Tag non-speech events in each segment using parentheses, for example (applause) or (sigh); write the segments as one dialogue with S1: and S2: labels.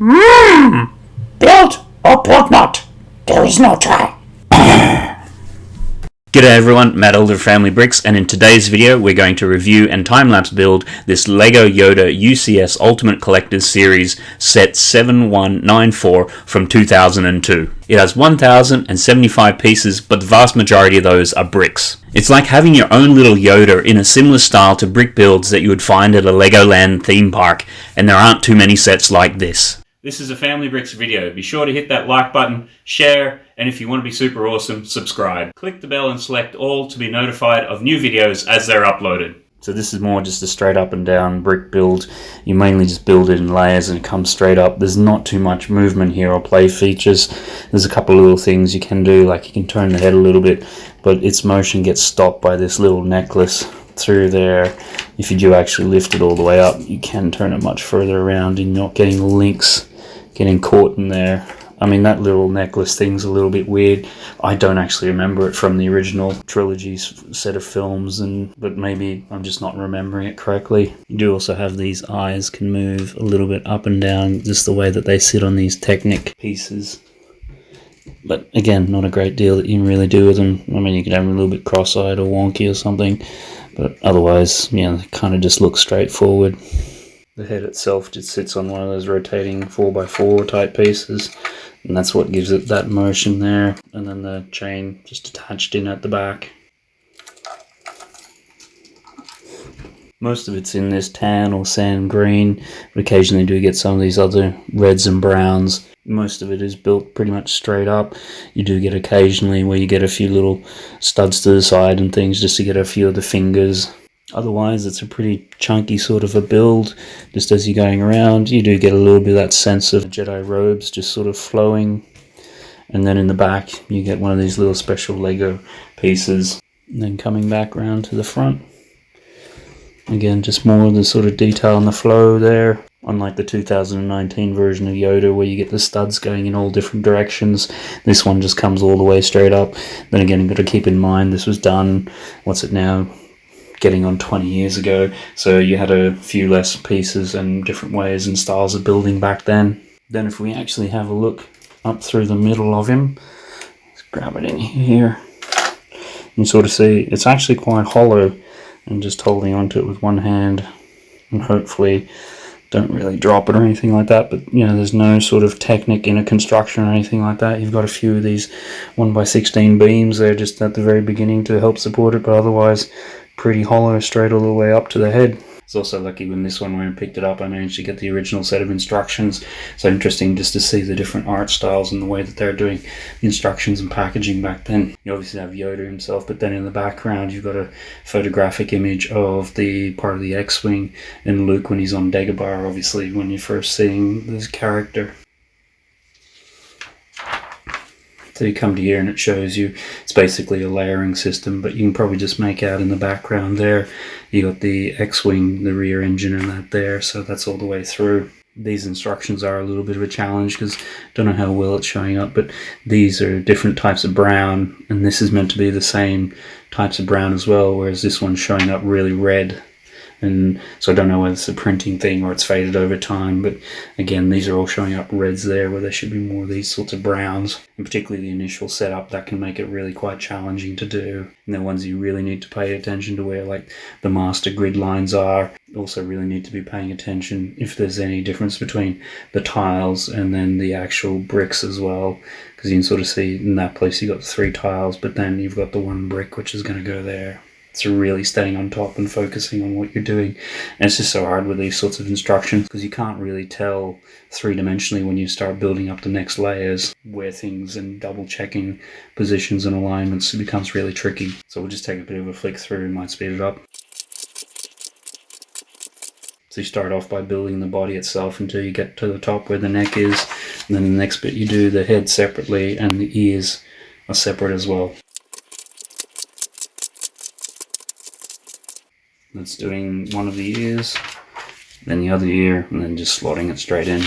S1: Build or build not. There is no try. (coughs)
S2: G'day everyone, Matt Elder Family Bricks, and in today's video we're going to review and time-lapse build this LEGO Yoda UCS Ultimate Collector's Series set 7194 from 2002. It has 1075 pieces, but the vast majority of those are bricks. It's like having your own little Yoda in a similar style to brick builds that you would find at a Legoland theme park, and there aren't too many sets like this. This is a Family Bricks video. Be sure to hit that like button, share, and if you want to be super awesome, subscribe. Click the bell and select all to be notified of new videos as they're uploaded. So this is more just a straight up and down brick build. You mainly just build it in layers and it comes straight up. There's not too much movement here or play features. There's a couple of little things you can do, like you can turn the head a little bit, but its motion gets stopped by this little necklace through there. If you do actually lift it all the way up, you can turn it much further around and not getting links getting caught in there. I mean, that little necklace thing's a little bit weird. I don't actually remember it from the original trilogy's set of films, and but maybe I'm just not remembering it correctly. You do also have these eyes can move a little bit up and down, just the way that they sit on these Technic pieces. But again, not a great deal that you can really do with them. I mean, you could have them a little bit cross-eyed or wonky or something, but otherwise, yeah, they kind of just look straightforward. The head itself just sits on one of those rotating 4x4 type pieces and that's what gives it that motion there and then the chain just attached in at the back. Most of it's in this tan or sand green, but occasionally do get some of these other reds and browns. Most of it is built pretty much straight up. You do get occasionally where you get a few little studs to the side and things just to get a few of the fingers Otherwise, it's a pretty chunky sort of a build. Just as you're going around, you do get a little bit of that sense of Jedi robes just sort of flowing. And then in the back, you get one of these little special Lego pieces. And then coming back around to the front. Again, just more of the sort of detail and the flow there. Unlike the 2019 version of Yoda where you get the studs going in all different directions, this one just comes all the way straight up. Then again, you've got to keep in mind this was done, what's it now, getting on 20 years ago. So you had a few less pieces and different ways and styles of building back then. Then if we actually have a look up through the middle of him, let's grab it in here. You sort of see it's actually quite hollow and just holding onto it with one hand and hopefully don't really drop it or anything like that but you know there's no sort of Technic in a construction or anything like that you've got a few of these 1 by 16 beams there just at the very beginning to help support it but otherwise pretty hollow straight all the way up to the head. It's also lucky when this one, when I picked it up, I managed to get the original set of instructions. So interesting just to see the different art styles and the way that they're doing instructions and packaging back then. You obviously have Yoda himself, but then in the background you've got a photographic image of the part of the X-Wing and Luke when he's on Dagobah, obviously, when you're first seeing this character. So you come to here and it shows you it's basically a layering system, but you can probably just make out in the background there. You got the X-Wing, the rear engine and that there, so that's all the way through. These instructions are a little bit of a challenge because I don't know how well it's showing up, but these are different types of brown, and this is meant to be the same types of brown as well, whereas this one's showing up really red and so I don't know whether it's a printing thing or it's faded over time but again these are all showing up reds there where there should be more of these sorts of browns. And particularly the initial setup that can make it really quite challenging to do. And the ones you really need to pay attention to where like the master grid lines are also really need to be paying attention if there's any difference between the tiles and then the actual bricks as well. Because you can sort of see in that place you've got three tiles but then you've got the one brick which is going to go there it's really staying on top and focusing on what you're doing. And it's just so hard with these sorts of instructions because you can't really tell three dimensionally when you start building up the next layers where things and double checking positions and alignments It becomes really tricky. So we'll just take a bit of a flick through and might speed it up. So you start off by building the body itself until you get to the top where the neck is. And then the next bit you do the head separately and the ears are separate as well. That's doing one of the ears, then the other ear, and then just slotting it straight in.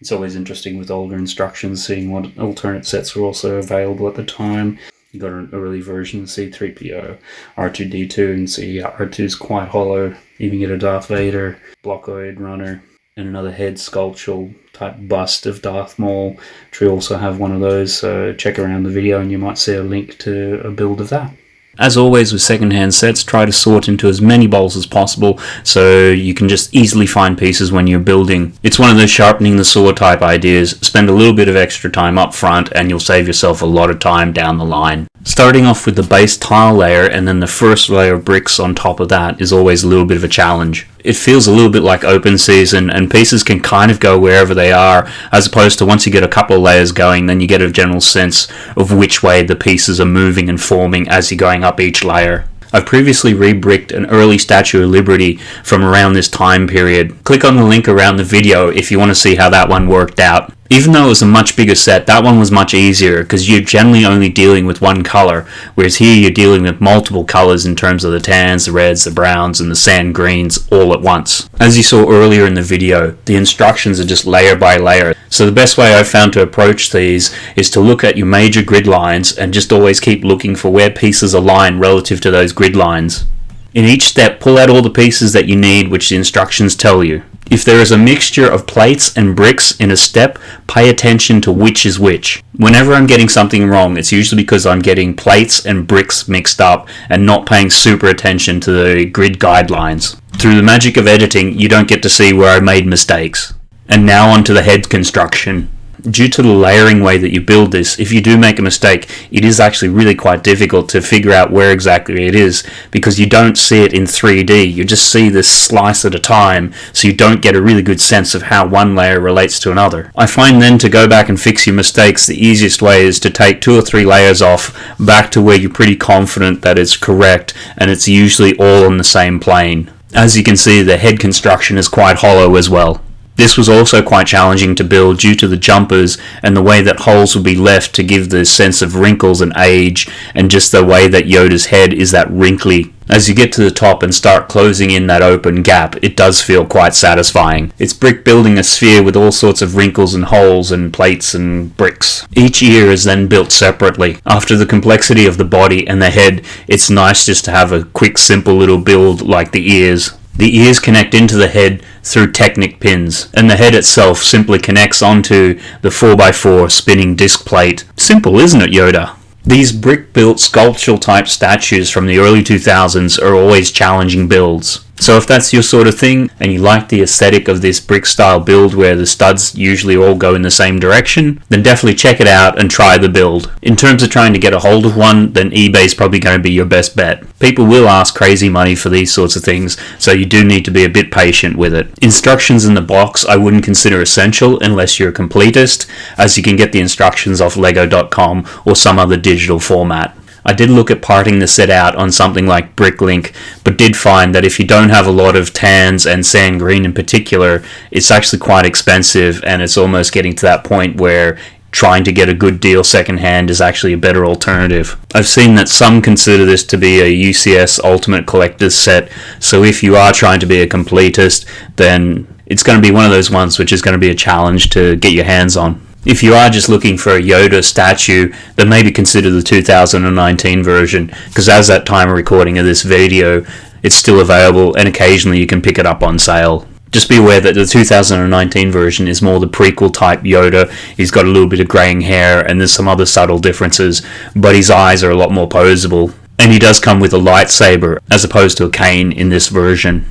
S2: It's always interesting with older instructions, seeing what alternate sets were also available at the time. You got an early version of C3PO, R2D2, and see R2 is quite hollow. Even get a Darth Vader, Blockade Runner, and another head sculptural bust of Darth Maul, we also have one of those. So check around the video and you might see a link to a build of that. As always with secondhand sets, try to sort into as many bowls as possible so you can just easily find pieces when you're building. It's one of those sharpening the saw type ideas. Spend a little bit of extra time up front and you'll save yourself a lot of time down the line. Starting off with the base tile layer and then the first layer of bricks on top of that is always a little bit of a challenge. It feels a little bit like open season and pieces can kind of go wherever they are as opposed to once you get a couple of layers going then you get a general sense of which way the pieces are moving and forming as you're going up each layer. I've previously rebricked an early Statue of Liberty from around this time period. Click on the link around the video if you want to see how that one worked out. Even though it was a much bigger set, that one was much easier because you're generally only dealing with one color, whereas here you're dealing with multiple colors in terms of the tans, the reds, the browns, and the sand greens all at once. As you saw earlier in the video, the instructions are just layer by layer. So the best way I've found to approach these is to look at your major grid lines and just always keep looking for where pieces align relative to those grid lines. In each step, pull out all the pieces that you need which the instructions tell you. If there is a mixture of plates and bricks in a step, pay attention to which is which. Whenever I'm getting something wrong, it's usually because I'm getting plates and bricks mixed up and not paying super attention to the grid guidelines. Through the magic of editing, you don't get to see where I made mistakes. And now onto the head construction due to the layering way that you build this, if you do make a mistake, it is actually really quite difficult to figure out where exactly it is because you don't see it in 3D. You just see this slice at a time, so you don't get a really good sense of how one layer relates to another. I find then to go back and fix your mistakes, the easiest way is to take two or three layers off back to where you're pretty confident that it's correct and it's usually all on the same plane. As you can see, the head construction is quite hollow as well. This was also quite challenging to build due to the jumpers and the way that holes would be left to give the sense of wrinkles and age and just the way that Yoda's head is that wrinkly. As you get to the top and start closing in that open gap, it does feel quite satisfying. It's brick building a sphere with all sorts of wrinkles and holes and plates and bricks. Each ear is then built separately. After the complexity of the body and the head, it's nice just to have a quick simple little build like the ears. The ears connect into the head through Technic pins, and the head itself simply connects onto the 4x4 spinning disc plate. Simple, isn't it, Yoda? These brick-built sculptural type statues from the early 2000s are always challenging builds. So if that's your sort of thing and you like the aesthetic of this brick style build where the studs usually all go in the same direction, then definitely check it out and try the build. In terms of trying to get a hold of one, then eBay's probably going to be your best bet. People will ask crazy money for these sorts of things, so you do need to be a bit patient with it. Instructions in the box I wouldn't consider essential unless you're a completist, as you can get the instructions off lego.com or some other digital format. I did look at parting the set out on something like Bricklink, but did find that if you don't have a lot of tans and sand green in particular, it's actually quite expensive and it's almost getting to that point where trying to get a good deal secondhand is actually a better alternative. I've seen that some consider this to be a UCS Ultimate Collector's set, so if you are trying to be a completist, then it's going to be one of those ones which is going to be a challenge to get your hands on. If you are just looking for a Yoda statue, then maybe consider the 2019 version, because as that time of recording of this video, it's still available and occasionally you can pick it up on sale. Just be aware that the 2019 version is more the prequel type Yoda. He's got a little bit of graying hair and there's some other subtle differences, but his eyes are a lot more posable. And he does come with a lightsaber as opposed to a cane in this version.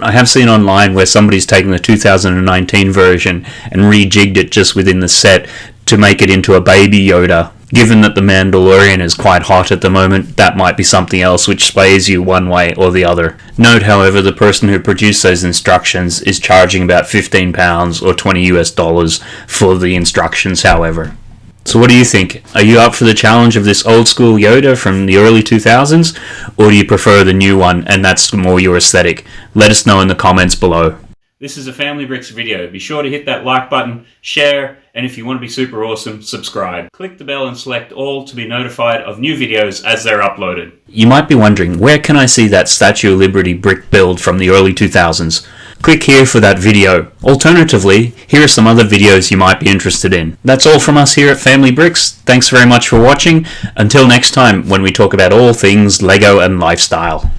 S2: I have seen online where somebody's taken the 2019 version and rejigged it just within the set to make it into a baby Yoda. Given that The Mandalorian is quite hot at the moment, that might be something else which sways you one way or the other. Note, however, the person who produced those instructions is charging about £15 or 20 US dollars for the instructions, however. So what do you think? Are you up for the challenge of this old school Yoda from the early 2000s? Or do you prefer the new one and that's more your aesthetic? Let us know in the comments below. This is a Family Bricks video. Be sure to hit that like button, share, and if you want to be super awesome, subscribe. Click the bell and select all to be notified of new videos as they're uploaded. You might be wondering, where can I see that Statue of Liberty brick build from the early 2000s? Click here for that video. Alternatively, here are some other videos you might be interested in. That's all from us here at Family Bricks. Thanks very much for watching. Until next time, when we talk about all things LEGO and lifestyle.